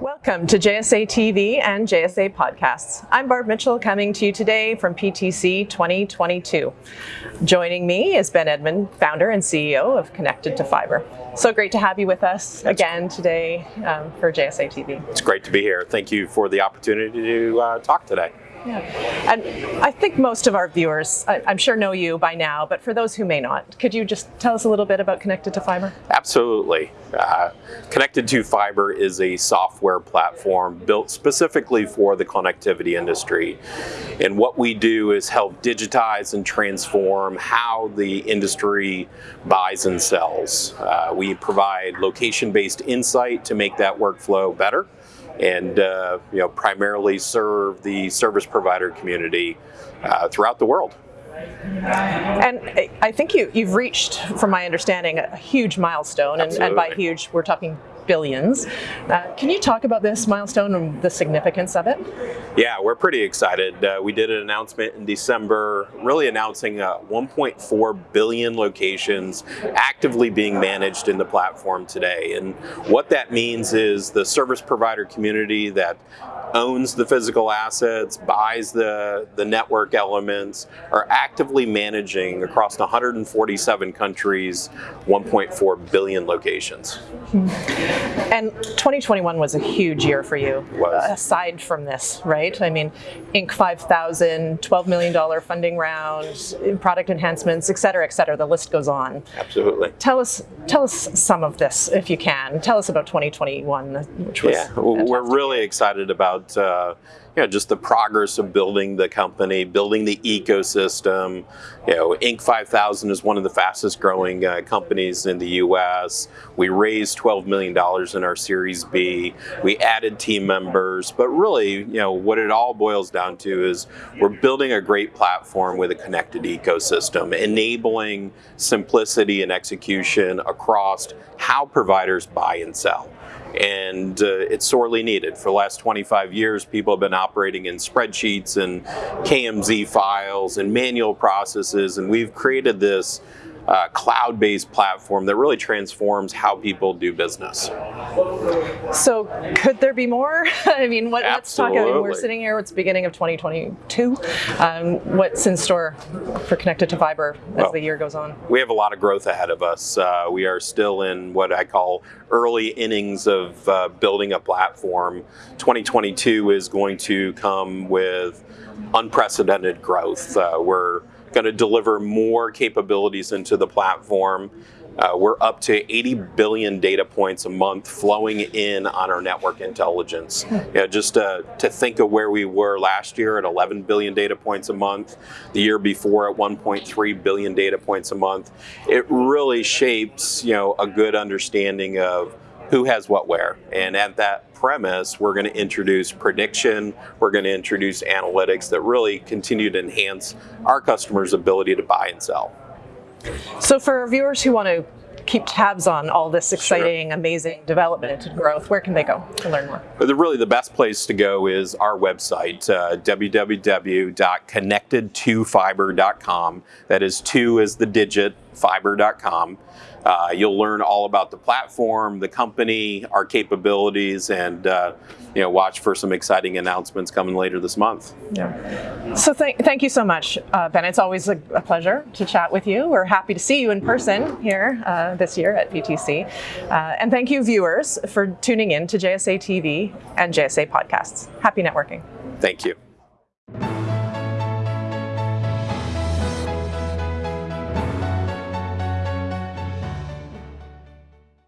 Welcome to JSA TV and JSA Podcasts. I'm Barb Mitchell coming to you today from PTC 2022. Joining me is Ben Edmond, founder and CEO of Connected to Fiber. So great to have you with us again today um, for JSA TV. It's great to be here. Thank you for the opportunity to uh, talk today. Yeah. And I think most of our viewers, I, am sure know you by now, but for those who may not, could you just tell us a little bit about Connected to Fiber? Absolutely. Uh, Connected to Fiber is a software platform built specifically for the connectivity industry. And what we do is help digitize and transform how the industry buys and sells. Uh, we provide location-based insight to make that workflow better and uh, you know primarily serve the service provider community uh, throughout the world. And I think you, you've reached, from my understanding, a huge milestone, and, and, by huge, we're talking billions. Uh, can you talk about this milestone and the significance of it? Yeah, we're pretty excited. Uh, we did an announcement in December, really announcing uh, 1.4 billion locations actively being managed in the platform today. And what that means is the service provider community that owns the physical assets, buys the, the network elements, are actively managing across 147 countries 1.4 billion locations. And 2021 was a huge year for you, was. aside from this, right? I mean, Inc. 5000, $12 million funding round, product enhancements, et cetera, et cetera. The list goes on. Absolutely. Tell us, tell us some of this, if you can. Tell us about 2021, which was Yeah, fantastic. we're really excited about about uh, you know, just the progress of building the company, building the ecosystem. You know, Inc. 5000 is one of the fastest growing uh, companies in the U.S. We raised $12 million in our Series B. We added team members, but really, you know, what it all boils down to is we're building a great platform with a connected ecosystem, enabling simplicity and execution across how providers buy and sell and uh, it's sorely needed. For the last 25 years, people have been operating in spreadsheets and KMZ files and manual processes, and we've created this uh, cloud-based platform that really transforms how people do business. So could there be more? I mean, what, let's talk, I mean, we're sitting here, it's beginning of 2022. Um, what's in store for Connected to Fiber as well, the year goes on? We have a lot of growth ahead of us. Uh, we are still in what I call early innings of uh, building a platform. 2022 is going to come with unprecedented growth. Uh, we're going to deliver more capabilities into the platform. Uh, we're up to 80 billion data points a month flowing in on our network intelligence. Hmm. You know, just uh, to think of where we were last year at 11 billion data points a month, the year before at 1.3 billion data points a month, it really shapes you know a good understanding of who has what where. And at that premise, we're going to introduce prediction, we're going to introduce analytics that really continue to enhance our customers' ability to buy and sell. So for our viewers who want to keep tabs on all this exciting, sure. amazing development and growth, where can they go to learn more? The, really, the best place to go is our website, uh, www.connected2fiber.com. That is two as the digit, fiber.com. Uh, you'll learn all about the platform, the company, our capabilities, and uh, you know, watch for some exciting announcements coming later this month. Yeah. So th thank you so much, uh, Ben. It's always a, a, pleasure to chat with you. We're happy to see you in person here uh, this year at PTC. Uh, and thank you, viewers, for tuning in to JSA TV and JSA Podcasts. Happy networking. Thank you.